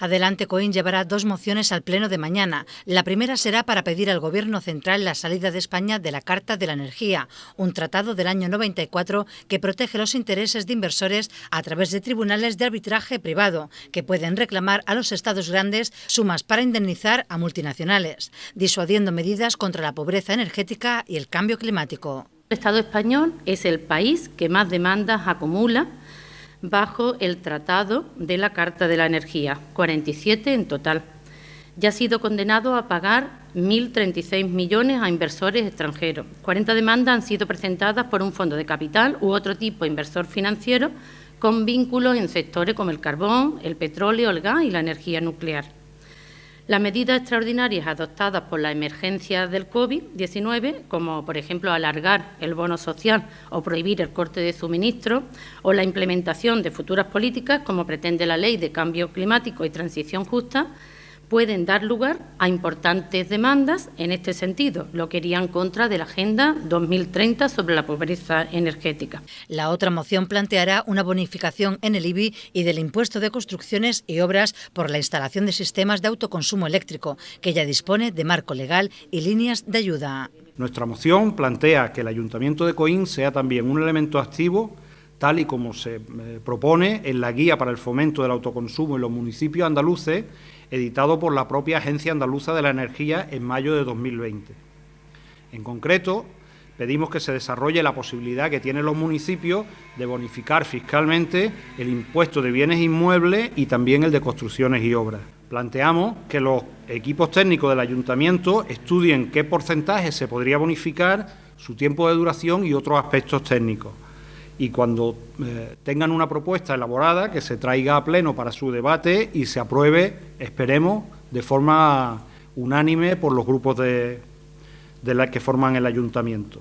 Adelante Coín llevará dos mociones al Pleno de mañana. La primera será para pedir al Gobierno central la salida de España de la Carta de la Energía, un tratado del año 94 que protege los intereses de inversores a través de tribunales de arbitraje privado, que pueden reclamar a los estados grandes sumas para indemnizar a multinacionales, disuadiendo medidas contra la pobreza energética y el cambio climático. El Estado español es el país que más demandas acumula bajo el Tratado de la Carta de la Energía, 47 en total. Ya ha sido condenado a pagar 1.036 millones a inversores extranjeros. 40 demandas han sido presentadas por un fondo de capital u otro tipo de inversor financiero con vínculos en sectores como el carbón, el petróleo, el gas y la energía nuclear. Las medidas extraordinarias adoptadas por la emergencia del COVID-19, como por ejemplo alargar el bono social o prohibir el corte de suministro, o la implementación de futuras políticas, como pretende la Ley de Cambio Climático y Transición Justa, pueden dar lugar a importantes demandas en este sentido, lo que iría en contra de la Agenda 2030 sobre la pobreza energética. La otra moción planteará una bonificación en el IBI y del impuesto de construcciones y obras por la instalación de sistemas de autoconsumo eléctrico, que ya dispone de marco legal y líneas de ayuda. Nuestra moción plantea que el Ayuntamiento de Coín sea también un elemento activo tal y como se eh, propone en la Guía para el Fomento del Autoconsumo en los municipios andaluces, editado por la propia Agencia Andaluza de la Energía en mayo de 2020. En concreto, pedimos que se desarrolle la posibilidad que tienen los municipios de bonificar fiscalmente el impuesto de bienes inmuebles y también el de construcciones y obras. Planteamos que los equipos técnicos del ayuntamiento estudien qué porcentaje se podría bonificar, su tiempo de duración y otros aspectos técnicos y cuando eh, tengan una propuesta elaborada que se traiga a pleno para su debate y se apruebe, esperemos, de forma unánime por los grupos de, de que forman el ayuntamiento.